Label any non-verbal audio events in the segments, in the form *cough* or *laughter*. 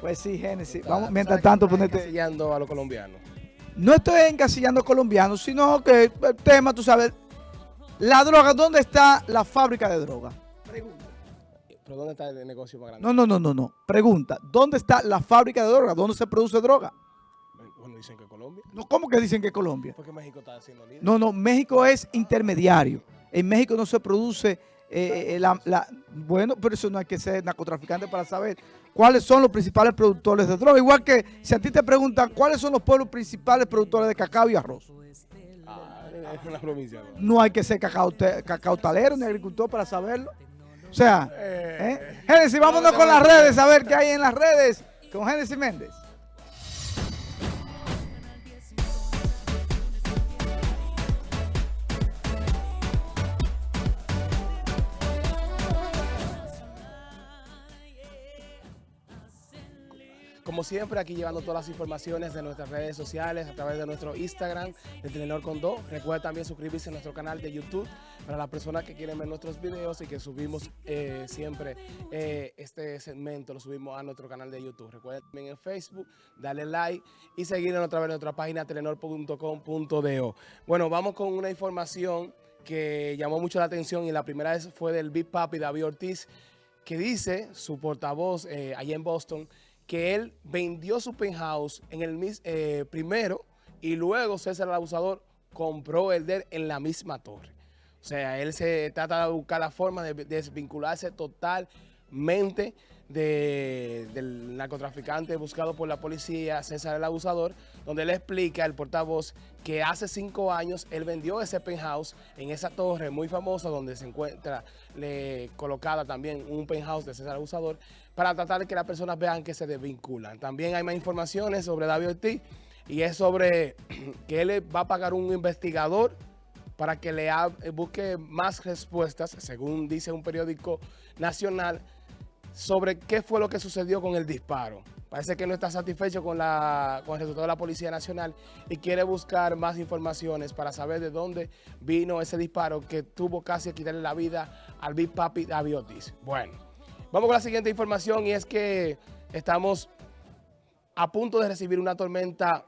Pues sí, Génesis. Vamos, mientras tanto, ponete... Encasillando a los colombianos. No estoy encasillando a colombianos, sino que el tema, tú sabes, la droga, ¿dónde está la fábrica de droga? Pregunta. ¿Pero dónde está el negocio más grande? No, no, no, no, no. Pregunta, ¿dónde está la fábrica de droga? ¿Dónde se produce droga? Bueno, dicen que Colombia. No, ¿Cómo que dicen que Colombia? Porque México está haciendo líder. No, no, México es intermediario. En México no se produce eh, eh, la, la- Bueno, pero eso no hay que ser narcotraficante para saber cuáles son los principales productores de droga. Igual que si a ti te preguntan cuáles son los pueblos principales productores de cacao y arroz. Ah, *laughs* es una provincia. ¿no? Hay que ser cacao, cacautalero ni agricultor para saberlo. O sea, ¿eh? Génesis, vámonos con las redes a ver qué hay en las redes con Génesis Méndez. Como siempre, aquí llevando todas las informaciones de nuestras redes sociales a través de nuestro Instagram de Telenor Condó. Recuerda también suscribirse a nuestro canal de YouTube para las personas que quieren ver nuestros videos y que subimos eh, siempre eh, este segmento, lo subimos a nuestro canal de YouTube. Recuerda también en Facebook, darle like y seguirnos a través de nuestra página telenor.com.do. Bueno, vamos con una información que llamó mucho la atención y la primera vez fue del Big Papi David Ortiz, que dice, su portavoz eh, allá en Boston, que él vendió su penthouse en el eh, primero y luego César el Abusador compró el de en la misma torre. O sea, él se trata de buscar la forma de desvincularse totalmente de- del narcotraficante buscado por la policía, César el Abusador, donde él explica, el portavoz, que hace cinco años él vendió ese penthouse en esa torre muy famosa donde se encuentra le, colocada también un penthouse de César el Abusador para tratar de que las personas vean que se desvinculan. También hay más informaciones sobre David Ortiz y es sobre *clears throat* que él va a pagar un investigador para que le busque más respuestas, según dice un periódico nacional, sobre qué fue lo que sucedió con el disparo. Parece que no está satisfecho con, la, con el resultado de la Policía Nacional y quiere buscar más informaciones para saber de dónde vino ese disparo que tuvo casi que quitarle la vida al Big Papi David Ortiz. Bueno, vamos con la siguiente información y es que estamos a punto de recibir una tormenta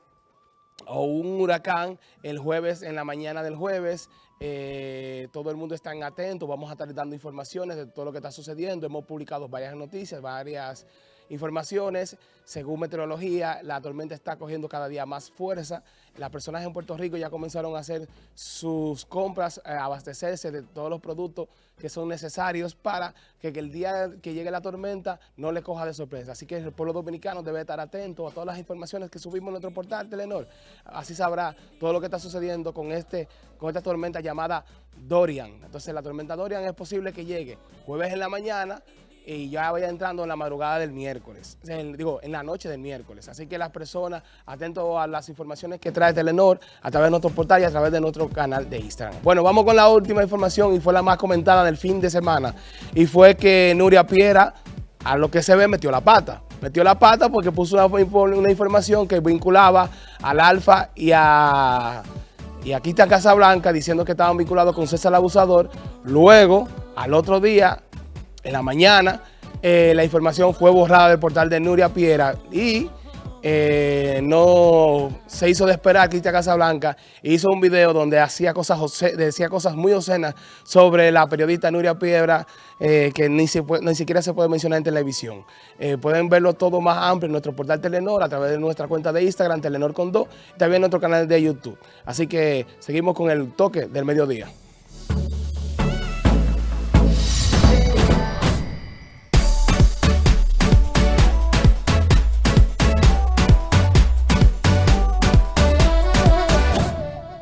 o un huracán el jueves, en la mañana del jueves. Eh, todo el mundo está en atento. Vamos a estar dando informaciones de todo lo que está sucediendo. Hemos publicado varias noticias, varias informaciones. Según meteorología, la tormenta está cogiendo cada día más fuerza. Las personas en Puerto Rico ya comenzaron a hacer sus compras, a abastecerse de todos los productos que son necesarios para que, que el día que llegue la tormenta no le coja de sorpresa. Así que el pueblo dominicano debe estar atento a todas las informaciones que subimos en nuestro portal Telenor. Así sabrá todo lo que está sucediendo con, este, con esta tormenta llamada Dorian. Entonces la tormenta Dorian es posible que llegue jueves en la mañana y ya vaya entrando en la madrugada del miércoles, digo, en la noche del miércoles. Así que las personas, atentos a las informaciones que trae Telenor a través de nuestro portal y a través de nuestro canal de Instagram. Bueno, vamos con la última información y fue la más comentada del fin de semana. Y fue que Nuria Piera, a lo que se ve, metió la pata. Metió la pata porque puso una información que vinculaba al Alfa y a... Y aquí está Casablanca diciendo que estaban vinculados con César el Abusador. Luego, al otro día, en la mañana, eh, la información fue borrada del portal de Nuria Piera y eh, no se hizo de esperar Cristian Casablanca hizo un video donde hacía cosas, decía cosas muy obscenas sobre la periodista Nuria Piedra eh, que ni, ni siquiera se puede mencionar en televisión. Eh, pueden verlo todo más amplio en nuestro portal Telenor a través de nuestra cuenta de Instagram, Telenor con 2, y también en nuestro canal de YouTube. Así que seguimos con el toque del mediodía.